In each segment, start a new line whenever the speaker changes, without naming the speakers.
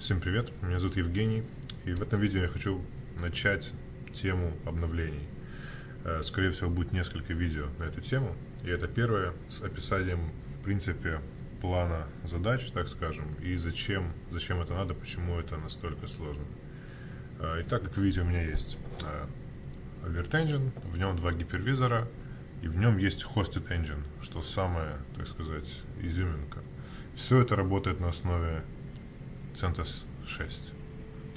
Всем привет, меня зовут Евгений, и в этом видео я хочу начать тему обновлений. Э, скорее всего, будет несколько видео на эту тему, и это первое с описанием, в принципе, плана задач, так скажем, и зачем, зачем это надо, почему это настолько сложно. Э, итак, как вы видите, у меня есть э, Alert Engine, в нем два гипервизора, и в нем есть Hosted Engine, что самое, так сказать, изюминка. Все это работает на основе CentOS 6.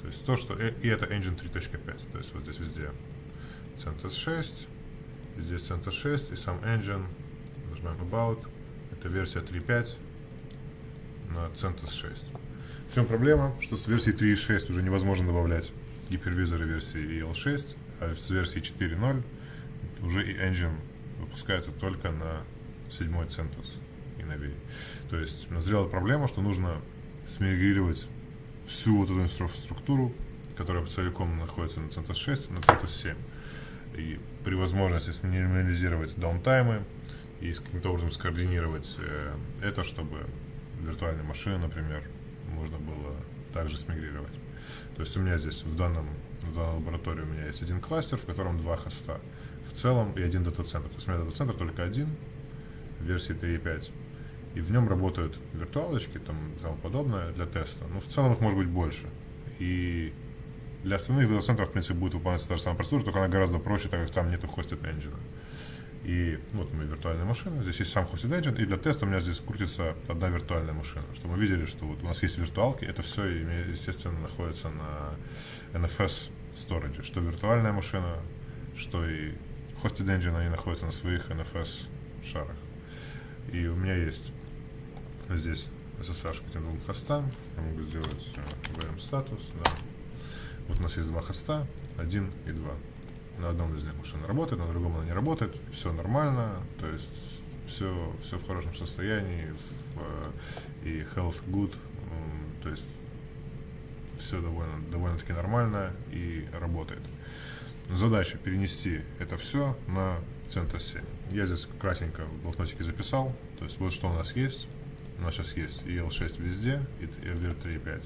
То есть то, что... И это Engine 3.5. То есть вот здесь везде CentOS 6, здесь CentOS 6 и сам Engine. Нажимаем About. Это версия 3.5 на CentOS 6. В чем проблема? Что с версии 3.6 уже невозможно добавлять гипервизоры версии EL6, а с версии 4.0 уже и Engine выпускается только на 7 CentOS и новее. То есть назрела проблема, что нужно смигрировать всю вот эту инфраструктуру, которая целиком находится на CentOS 6, на CentOS 7. И при возможности сминимализировать даунтаймы и каким-то образом скоординировать э, это, чтобы виртуальные машины, например, можно было также смигрировать. То есть у меня здесь в данном в данной лаборатории у меня есть один кластер, в котором два хоста. В целом и один дата-центр. То есть у меня дата-центр только один версии 3.5 и в нем работают виртуалочки там, и тому подобное для теста. Но в целом их может быть больше. И для остальных дата-центров, в принципе, будет выполняться та же самая процедура, только она гораздо проще, так как там нету хостед engine. И вот мои виртуальные машины. Здесь есть сам hosted engine, и для теста у меня здесь крутится одна виртуальная машина. Чтобы мы видели, что вот у нас есть виртуалки, это все, естественно, находится на NFS storage. Что виртуальная машина, что и hosted engine, они находятся на своих NFS шарах. И у меня есть здесь SSH к этим двум хостам. Я могу сделать VM статус. Да. Вот у нас есть два хоста, один и два. На одном из них машина работает, на другом она не работает. Все нормально, то есть все, все в хорошем состоянии, в, э, и health good, то есть все довольно, довольно-таки нормально и работает. Задача перенести это все на CentOS 7. Я здесь кратенько в блокнотике записал, то есть вот что у нас есть. У нас сейчас есть EL6 везде и ELVR 3.5.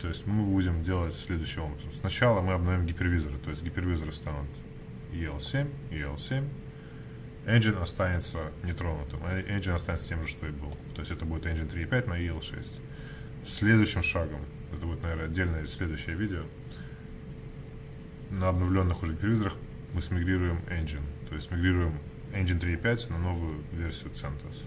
То есть мы будем делать следующим образом. Сначала мы обновим гипервизоры, то есть гипервизоры станут EL7, EL7. Engine останется нетронутым, а engine останется тем же, что и был. То есть это будет engine 3.5 на EL6. Следующим шагом, это будет, наверное, отдельное следующее видео, на обновленных уже гипервизорах мы смигрируем engine. То есть мигрируем engine 3.5 на новую версию CentOS.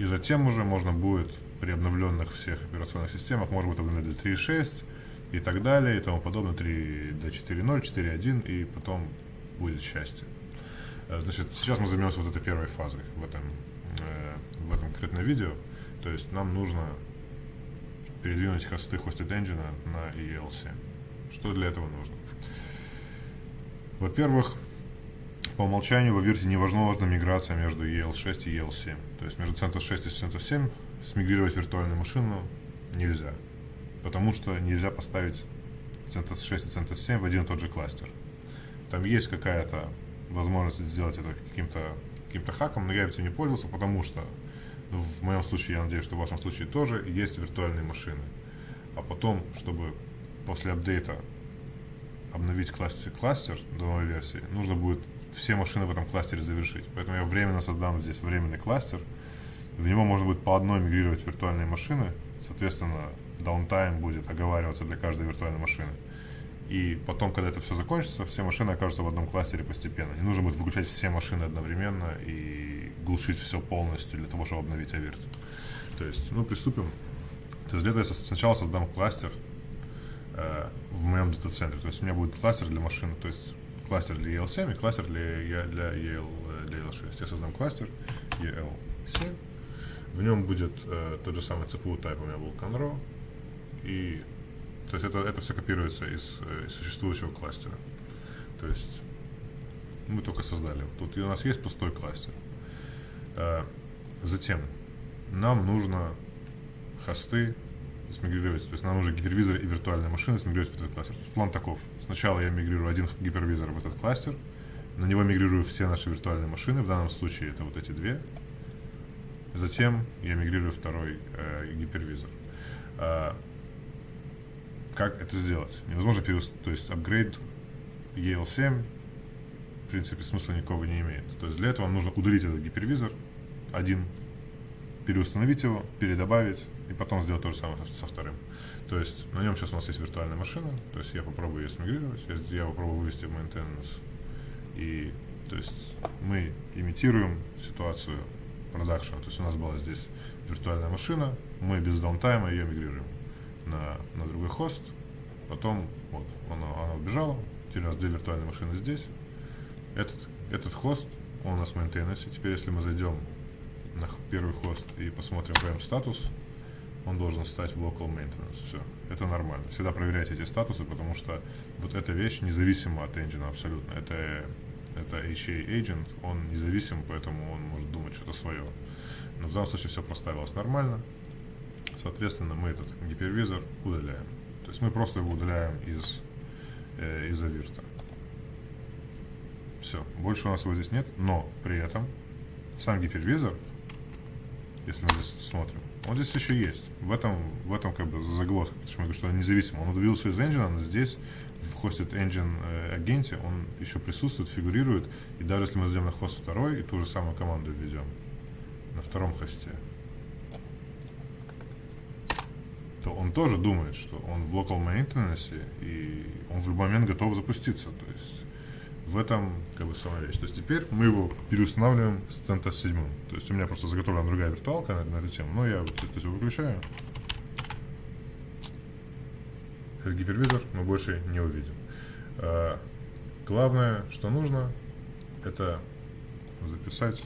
И затем уже можно будет при обновленных всех операционных системах, может быть, обновить до 3.6 и так далее, и тому подобное, 3 до 4.0, 4.1, и потом будет счастье. Э, значит, сейчас мы займемся вот этой первой фазой в этом, э, в этом конкретном видео. То есть нам нужно передвинуть хосты Hosted Engine на EL7. Что для этого нужно? Во-первых, по умолчанию во версии невозможна миграция между EL6 и EL7. То есть между CentOS 6 и CentOS 7 смигрировать виртуальную машину нельзя. Потому что нельзя поставить CentOS 6 и CentOS 7 в один и тот же кластер. Там есть какая-то возможность сделать это каким-то каким хаком, но я этим не пользовался, потому что ну, в моем случае, я надеюсь, что в вашем случае тоже есть виртуальные машины. А потом, чтобы после апдейта обновить кластер, кластер до новой версии, нужно будет все машины в этом кластере завершить. Поэтому я временно создам здесь временный кластер. В него можно будет по одной мигрировать виртуальные машины. Соответственно, даунтайм будет оговариваться для каждой виртуальной машины. И потом, когда это все закончится, все машины окажутся в одном кластере постепенно. Не нужно будет выключать все машины одновременно и глушить все полностью для того, чтобы обновить авирт. То есть, ну, приступим. То есть для этого я сначала создам кластер э, в моем дата-центре. То есть у меня будет кластер для машин, то есть кластер для EL7 и кластер для, для, EL, для EL6. Я создам кластер EL7. В нем будет э, тот же самый CPU type у меня был Conro. И то есть это, это все копируется из, э, из существующего кластера. То есть мы только создали. Тут у нас есть пустой кластер. Э, затем нам нужно хосты смигрировать, то есть нам нужно гипервизор и виртуальная машина смигрировать в этот кластер. План таков. Сначала я мигрирую один гипервизор в этот кластер, на него мигрирую все наши виртуальные машины, в данном случае это вот эти две. Затем я мигрирую второй э, гипервизор. Э, как это сделать? Невозможно переустановить, то есть апгрейд EL7 в принципе смысла никакого не имеет. То есть для этого нужно удалить этот гипервизор один, переустановить его, передобавить и потом сделать то же самое со, вторым. То есть на нем сейчас у нас есть виртуальная машина, то есть я попробую ее смигрировать, я попробую вывести в maintenance. И то есть мы имитируем ситуацию продакшена. То есть у нас была здесь виртуальная машина, мы без даунтайма ее мигрируем на, на другой хост, потом вот она, она убежала, теперь у нас две виртуальные машины здесь. Этот, этот хост, он у нас в maintenance. Теперь если мы зайдем на первый хост и посмотрим прям статус, он должен стать в local maintenance. Все, это нормально. Всегда проверяйте эти статусы, потому что вот эта вещь независима от engine абсолютно. Это, это HA agent, он независим, поэтому он может думать что-то свое. Но в данном случае все проставилось нормально. Соответственно, мы этот гипервизор удаляем. То есть мы просто его удаляем из, э, из авирта. Все, больше у нас его здесь нет, но при этом сам гипервизор, если мы здесь смотрим, он здесь еще есть. В этом, в этом как бы загвоздка, почему я говорю, что он независим. Он удавился из engine, но здесь в hosted engine э, агенте он еще присутствует, фигурирует. И даже если мы зайдем на хост второй и ту же самую команду введем на втором хосте, то он тоже думает, что он в local maintenance и он в любой момент готов запуститься. То есть в этом как бы сама вещь. То есть теперь мы его переустанавливаем с CentOS 7. То есть у меня просто заготовлена другая виртуалка на, на эту тему, но я это все выключаю. Этот гипервизор мы больше не увидим. А, главное, что нужно, это записать,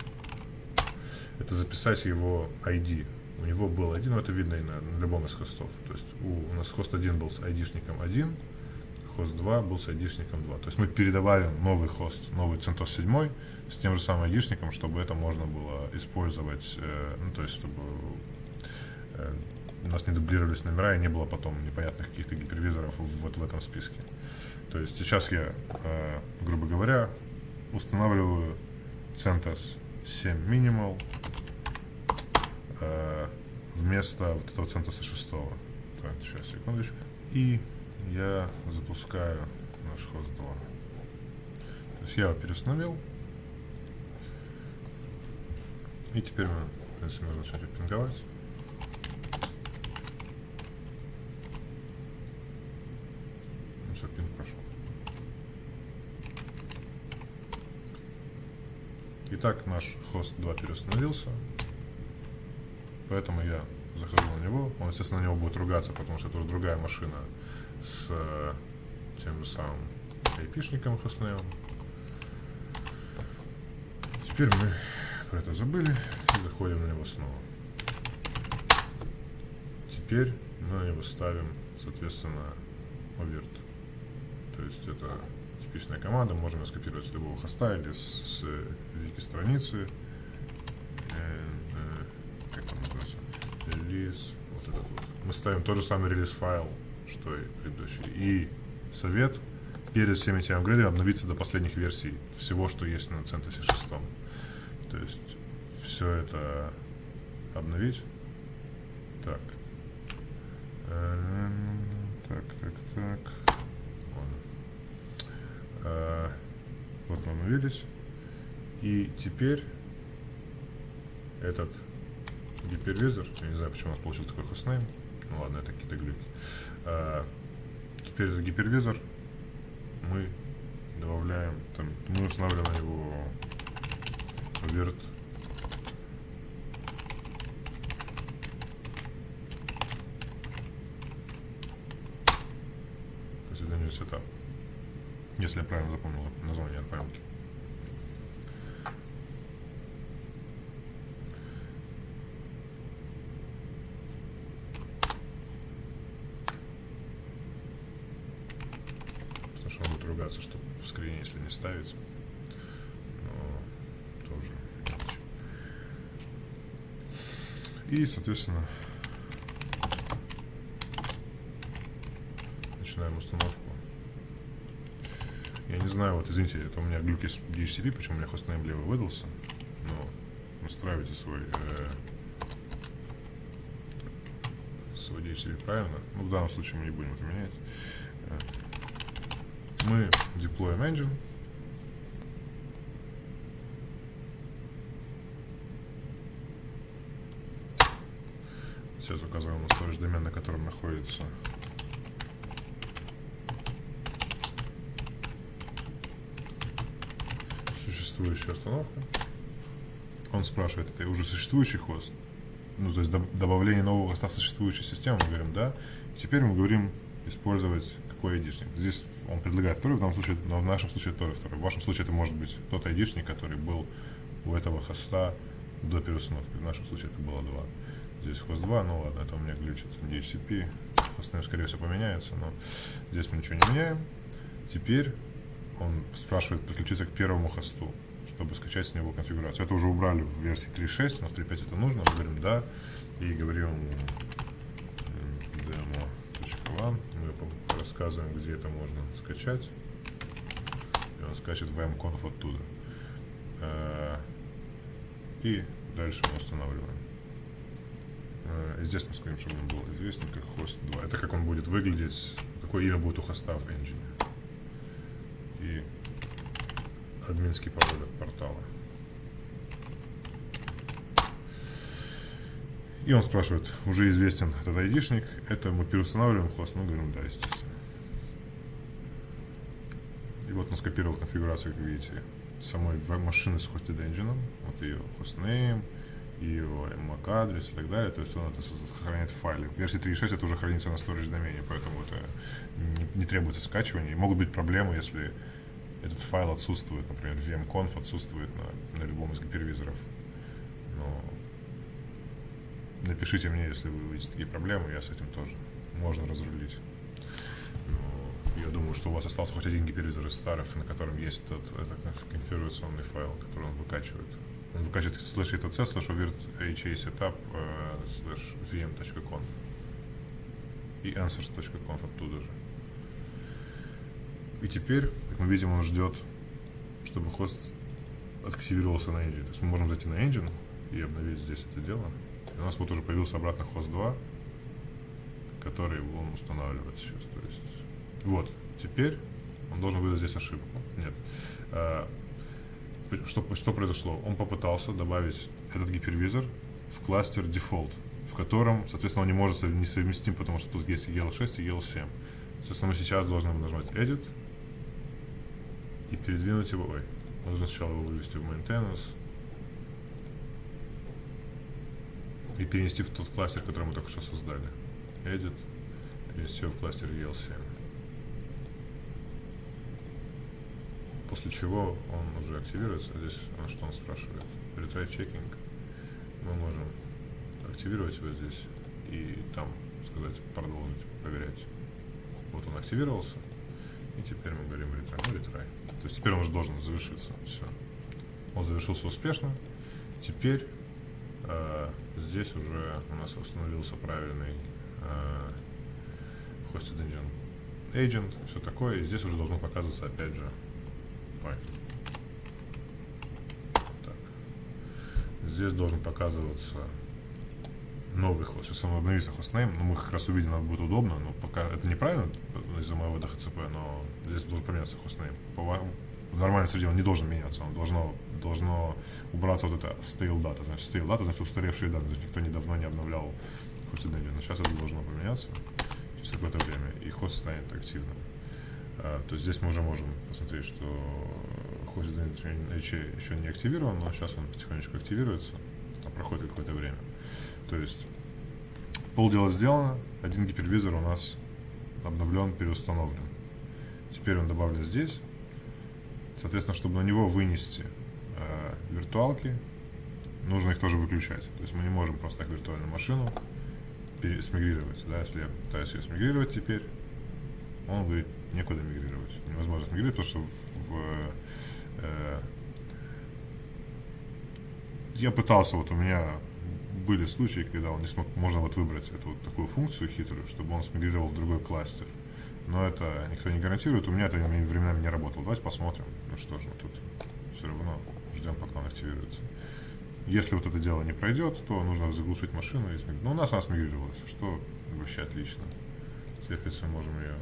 это записать его ID. У него был один, но это видно и на, на любом из хостов. То есть у, у нас хост 1 был с ID-шником 1, хост 2 был с айдишником 2. То есть мы передавали новый хост, новый CentOS 7 с тем же самым айдишником, чтобы это можно было использовать, э, ну, то есть чтобы э, у нас не дублировались номера и не было потом непонятных каких-то гипервизоров вот в этом списке. То есть сейчас я, э, грубо говоря, устанавливаю CentOS 7 Minimal э, вместо вот этого CentOS 6. Так, сейчас, секундочку. И я запускаю наш хост 2. То есть я его переустановил. И теперь мы, в принципе, можно начать пинговать. Ну пинг пошел. Итак, наш хост 2 переустановился. Поэтому я захожу на него. Он, естественно, на него будет ругаться, потому что это уже другая машина с э, тем самым айпишником хостнеем. Теперь мы про это забыли и заходим на него снова. Теперь мы него ставим, соответственно, оверт. То есть это типичная команда, можем ее скопировать с любого хоста или с, с вики страницы. Э, как он называется? Релиз. Вот этот вот. Мы ставим тот же самый релиз файл что и предыдущий. И совет перед всеми этими апгрейдами обновиться до последних версий всего, что есть на CentOS 6. То есть все это обновить. Так. Так, так, так. Ладно. А, вот мы обновились. И теперь этот гипервизор, я не знаю, почему у нас получил такой хостнейм, ну ладно, это какие-то глюки. А, теперь этот гипервизор. Мы добавляем, там, мы устанавливаем его вверт то если я правильно запомнил название от памятки ругаться, чтобы в скрине, если не ставить. Но тоже И, соответственно, начинаем установку. Я не знаю, вот извините, это у меня глюки с DHCP, почему у меня хостнейм левый выдался. Но настраивайте свой э, свой DHCP правильно. Ну, в данном случае мы не будем это менять. Э, мы деплоим engine. Сейчас указываем на storage домен, на котором находится существующая установка. Он спрашивает, это уже существующий хост? Ну, то есть добавление нового хоста в существующую систему, мы говорим, да. Теперь мы говорим использовать какой айдишник. Здесь он предлагает второй, в данном случае, но в нашем случае тоже второй. В вашем случае это может быть тот айдишник, который был у этого хоста до переустановки. В нашем случае это было два. Здесь хост 2, ну ладно, это у меня глючит DHCP. Хостнейм, скорее всего, поменяется, но здесь мы ничего не меняем. Теперь он спрашивает подключиться к первому хосту, чтобы скачать с него конфигурацию. Это уже убрали в версии 3.6, но в 3.5 это нужно. Мы говорим «да» и говорим demo.one. Мы рассказываем, где это можно скачать. И он скачет vmconf оттуда. Э, и дальше мы устанавливаем. Э, здесь мы скажем, чтобы он был известен как host 2. Это как он будет выглядеть, какое имя будет у хоста в engine и админский пароль от портала. И он спрашивает, уже известен этот айдишник, это мы переустанавливаем хост, мы говорим, да, естественно. И вот он скопировал конфигурацию, как видите, самой машины с hosted engine, вот ее hostname, его MAC адрес и так далее, то есть он это сохраняет в файле. В версии 3.6 это уже хранится на storage домене, поэтому это не, не требуется скачивания. И могут быть проблемы, если этот файл отсутствует, например, vmconf отсутствует на, на любом из гипервизоров. Но напишите мне, если вы увидите такие проблемы, я с этим тоже можно разрулить. Но я думаю, что у вас остался хоть один гипервизор из старых, на котором есть тот этот конфигурационный файл, который он выкачивает. Выкачивает slash etc slash overt ha setup э, slash vm.conf и answers.conf оттуда же. И теперь, как мы видим, он ждет, чтобы хост активировался на engine. То есть мы можем зайти на engine и обновить здесь это дело. И у нас вот уже появился обратно хост 2, который он устанавливает сейчас. То есть, вот, теперь он должен выдать здесь ошибку. Нет. Что, что произошло? Он попытался добавить этот гипервизор в кластер default, в котором, соответственно, он не может не совместим, потому что тут есть EL6 и EL7. Соответственно, мы сейчас должны нажать Edit, и передвинуть его. Ой, нужно сначала его вывести в maintenance и перенести в тот кластер, который мы только что создали. Edit, перенести его в кластер EL7. После чего он уже активируется. Здесь он что он спрашивает? Retry checking. Мы можем активировать его здесь и там сказать продолжить проверять. Вот он активировался. И теперь мы говорим retry, ну retry. То есть теперь он уже должен завершиться. Все. Он завершился успешно. Теперь э, здесь уже у нас установился правильный э, hosted engine agent, все такое. И здесь уже должно показываться опять же. Ой. Так. Здесь должен показываться новый хост. Сейчас он обновится хостнейм, но мы как раз увидим, нам будет удобно, но пока это неправильно из-за моего DHCP, но здесь должен поменяться хостнейм. В нормальной среде он не должен меняться, он должно, должно убраться вот это stale data. Значит, stale data, значит, устаревшие данные, значит, никто недавно не обновлял hosted но сейчас это должно поменяться через какое-то время, и хост станет активным. А, то здесь мы уже можем посмотреть, что hosted еще не активирован, но сейчас он потихонечку активируется, проходит какое-то время. То есть полдела сделано, один гипервизор у нас обновлен, переустановлен. Теперь он добавлен здесь. Соответственно, чтобы на него вынести э, виртуалки, нужно их тоже выключать. То есть мы не можем просто так виртуальную машину смигрировать. Да? Если я пытаюсь ее смигрировать теперь, он говорит, некуда мигрировать. Невозможно смигрировать, потому что в, в э, я пытался, вот у меня были случаи, когда он не смог, можно вот выбрать эту вот такую функцию хитрую, чтобы он смигрировал в другой кластер. Но это никто не гарантирует. У меня это временами не работало. Давайте посмотрим. Ну что же, тут все равно ждем, пока он активируется. Если вот это дело не пройдет, то нужно заглушить машину. Но у нас она смигрировалась, что Вообще отлично. Теперь, принципе, можем ее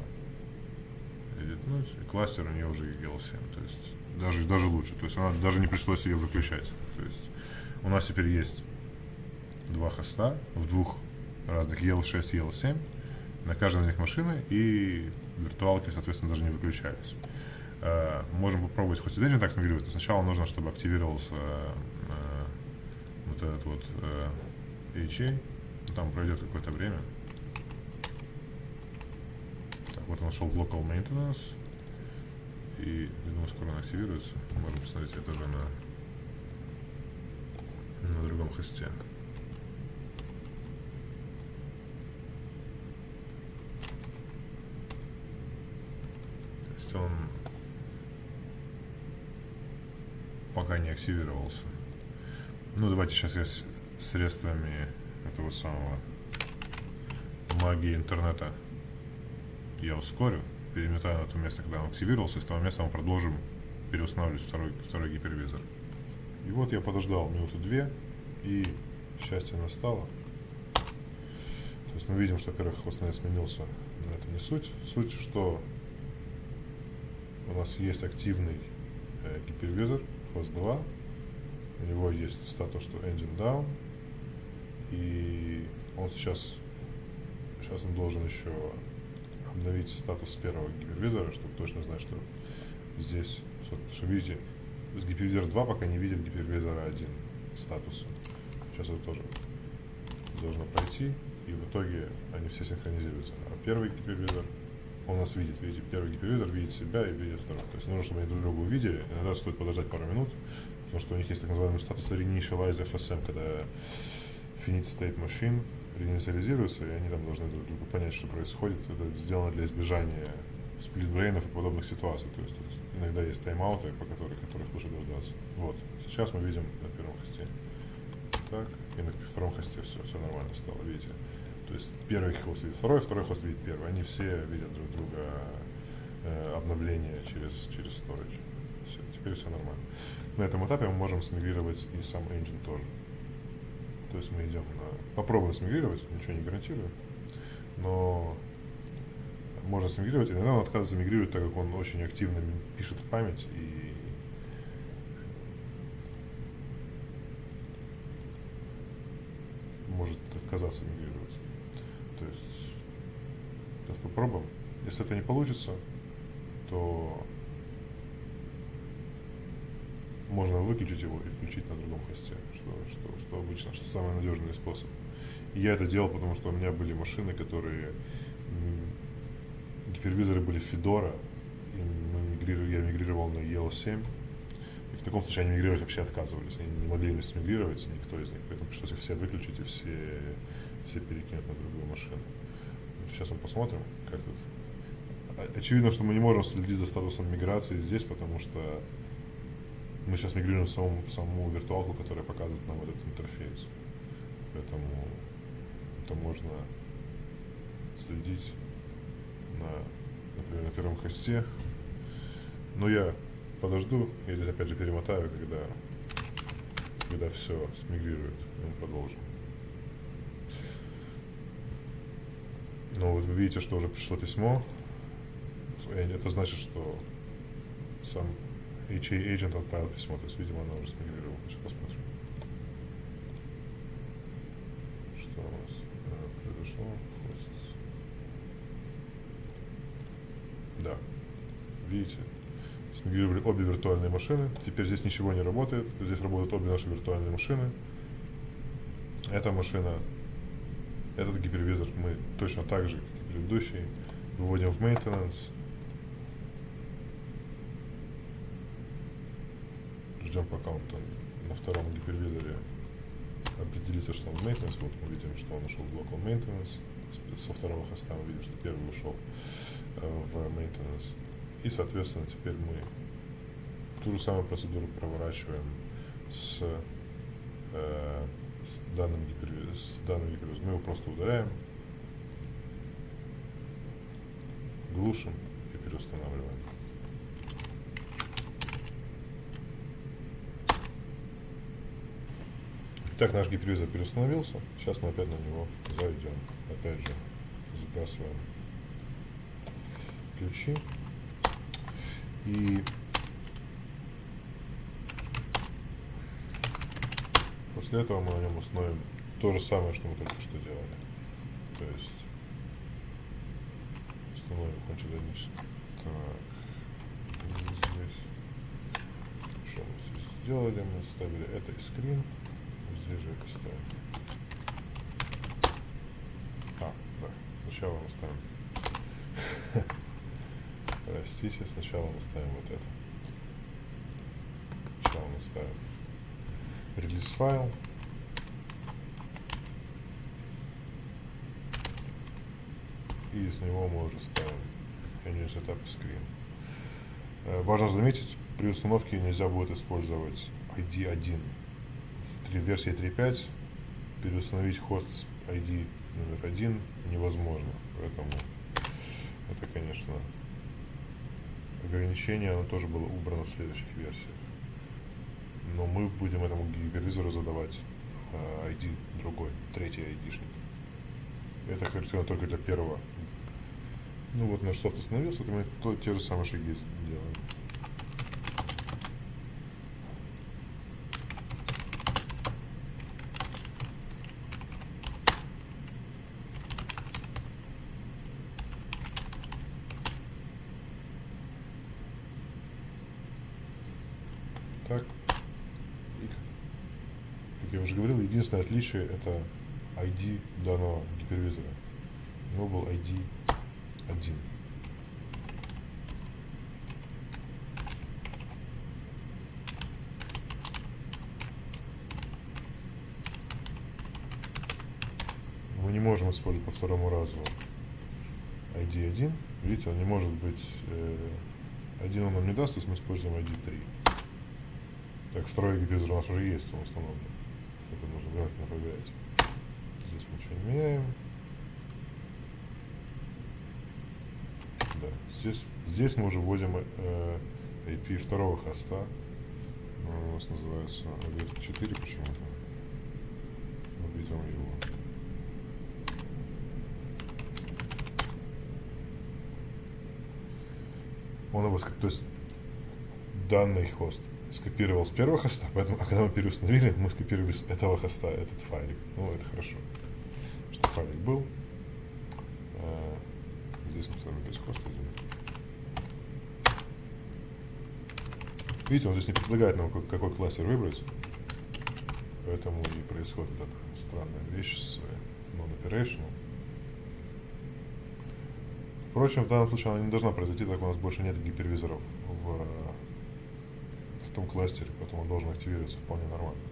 И кластер у нее уже EL7. То есть даже, даже лучше. То есть она даже не пришлось ее выключать. То есть у нас теперь есть два хоста в двух разных EL6 и EL7. На каждой из них машины и виртуалки, соответственно, даже не выключались. Uh, можем попробовать хоть Engine так смигрировать, но сначала нужно, чтобы активировался uh, uh, вот этот вот HA. Там пройдет какое-то время. Вот он нашел Local Maintenance. И, я думаю, скоро он активируется. Можем посмотреть это же на, на другом хосте. То есть он пока не активировался. Ну, давайте сейчас я с средствами этого самого магии интернета я ускорю, переметаю на то место, когда он активировался, и с того места мы продолжим переустанавливать второй, второй гипервизор. И вот я подождал минуту две, и счастье настало. То есть мы видим, что, во-первых, хвост сменился, но это не суть. Суть, что у нас есть активный э, гипервизор, хвост 2, у него есть статус, что engine down, и он сейчас, сейчас он должен еще обновить статус первого гипервизора, чтобы точно знать, что здесь, что видите, с гипервизора 2 пока не видит гипервизора 1 статус. Сейчас это тоже должно пройти, и в итоге они все синхронизируются. А первый гипервизор, он нас видит, видите, первый гипервизор видит себя и видит второй. То есть нужно, чтобы они друг друга увидели, иногда стоит подождать пару минут, потому что у них есть так называемый статус Reinitialize FSM, когда Finite State Machine реинициализируются, и они там должны друг другу понять, что происходит. Это сделано для избежания сплитбрейнов и подобных ситуаций. То есть тут иногда есть тайм-ауты, по которым, которых лучше дождаться. Вот. Сейчас мы видим на первом хосте. Так, и на втором хосте все, все нормально стало, видите. То есть первый хост видит второй, второй хост видит первый. Они все видят друг друга э, обновление через, через storage. Все, теперь все нормально. На этом этапе мы можем смигрировать и сам engine тоже. То есть мы идем на... Попробуем смигрировать, ничего не гарантирую. Но можно смигрировать. Иногда он отказывается мигрировать, так как он очень активно пишет в память и может отказаться мигрировать. То есть сейчас попробуем. Если это не получится, то можно выключить его и включить на другом хосте, что, что, что обычно, что самый надежный способ. И я это делал, потому что у меня были машины, которые гипервизоры были Fedora, и мы мигрировали, я мигрировал на EL7, и в таком случае они мигрировать вообще отказывались, они не могли мигрировать, никто из них, поэтому пришлось их все выключить и все, все перекинуть на другую машину. Сейчас мы посмотрим, как тут. Очевидно, что мы не можем следить за статусом миграции здесь, потому что мы сейчас мигрируем саму, саму виртуалку, которая показывает нам этот интерфейс. Поэтому это можно следить на, например, на первом хосте. Но я подожду, я здесь опять же перемотаю, когда, когда все смигрирует, и мы продолжим. Но вот вы видите, что уже пришло письмо. Это значит, что сам HA agent отправил письмо, то есть, видимо, она уже смигрировала. Сейчас посмотрим. Что у нас э, произошло? Hosts. Да. Видите, смигрировали обе виртуальные машины. Теперь здесь ничего не работает. Здесь работают обе наши виртуальные машины. Эта машина, этот гипервизор мы точно так же, как и предыдущий, выводим в maintenance ждем, пока он там на втором гипервизоре определится, что он maintenance. Вот мы видим, что он ушел в local maintenance. Со второго хоста мы видим, что первый ушел э, в maintenance. И, соответственно, теперь мы ту же самую процедуру проворачиваем с, э, с данным гипервизором. С. Мы его просто удаляем, глушим и переустанавливаем. Итак, наш гипервизор переустановился. Сейчас мы опять на него зайдем. Опять же, сбрасываем ключи. И после этого мы на нем установим то же самое, что мы только что делали. То есть установим кончедонично. Так, здесь. Что мы здесь сделали? Мы ставили это и скрин. Это ставим. А, да. Сначала мы ставим. Простите, сначала мы ставим вот это. Сначала мы ставим релиз файл. И из него мы уже ставим Engine Setup Screen. Важно заметить, при установке нельзя будет использовать ID1. Версии 3.5 переустановить хост с ID номер 1 невозможно. Поэтому это, конечно, ограничение, оно тоже было убрано в следующих версиях. Но мы будем этому гипервизору задавать ID э, другой, третий ID-шник. Это характерно только для первого. Ну вот наш софт остановился, то мы те же самые шаги делаем. Так. И, как я уже говорил, единственное отличие это ID данного гипервизора. У него был ID 1. Мы не можем использовать по второму разу ID 1. Видите, он не может быть... Э, один он нам не даст, то есть мы используем ID 3. Так, второй гипизер у нас уже есть, он установлен. Это нужно внимательно проверять. Здесь мы ничего не меняем. Да, здесь, здесь мы уже вводим э, IP второго хоста. Он у нас называется AV4 почему-то. Мы видим его. Он его, то есть данный хост скопировал с первого хоста, поэтому, а когда мы переустановили, мы скопировали с этого хоста этот файлик. Ну, это хорошо, что файлик был. А, здесь мы ставим без хоста. Видите, он здесь не предлагает нам какой кластер выбрать. Поэтому и происходит вот эта странная вещь с non-operational. Впрочем, в данном случае она не должна произойти, так у нас больше нет гипервизоров в в том кластере, поэтому он должен активироваться вполне нормально.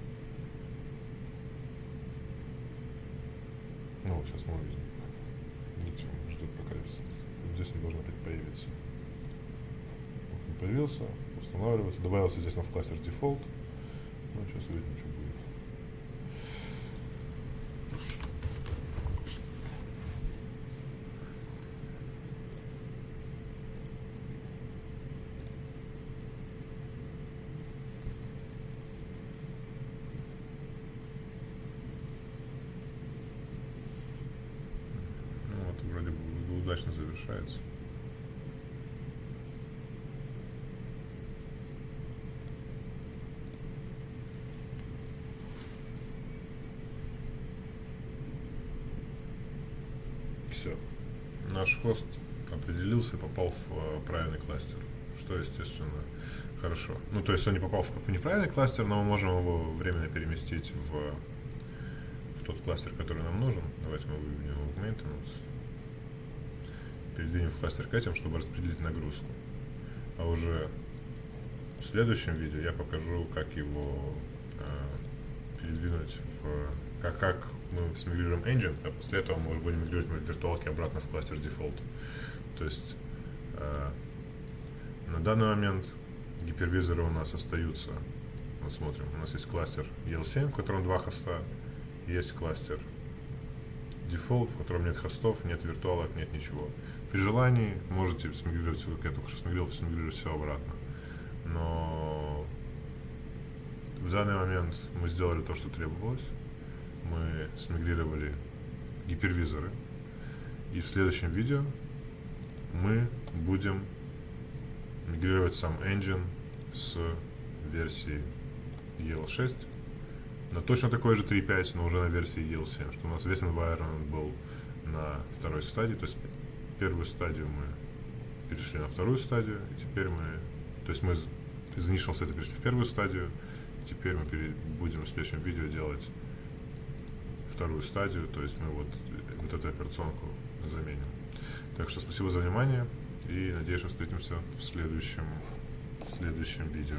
Ну, вот сейчас мы увидим. Ничего, ждет пока здесь он должен опять появиться. Вот он появился, устанавливается, добавился здесь на в кластер дефолт. Ну, сейчас увидим, что будет. Наш хост определился и попал в э, правильный кластер, что, естественно, хорошо. Ну, то есть он не попал в неправильный кластер, но мы можем его временно переместить в, в тот кластер, который нам нужен. Давайте мы выведем его в maintenance передвинем в кластер к этим, чтобы распределить нагрузку. А уже в следующем видео я покажу, как его э, передвинуть в... Как, как мы смигрируем engine, а после этого мы уже будем мигрировать в виртуалке обратно в кластер default. То есть э, на данный момент гипервизоры у нас остаются. Вот смотрим, у нас есть кластер EL7, в котором два хоста, есть кластер дефолт, в котором нет хостов, нет виртуалок, нет ничего. При желании можете смигрировать все, как я только что смигрировал, смигрировать все обратно. Но в данный момент мы сделали то, что требовалось. Мы смигрировали гипервизоры. И в следующем видео мы будем мигрировать сам engine с версии EL6 на точно такой же 3.5, но уже на версии EL7, что у нас весь environment был на второй стадии, то есть первую стадию мы перешли на вторую стадию, и теперь мы, то есть мы из initial state перешли в первую стадию, теперь мы будем в следующем видео делать вторую стадию, то есть мы вот, вот эту операционку заменим. Так что спасибо за внимание и надеюсь, что встретимся в следующем, в следующем видео.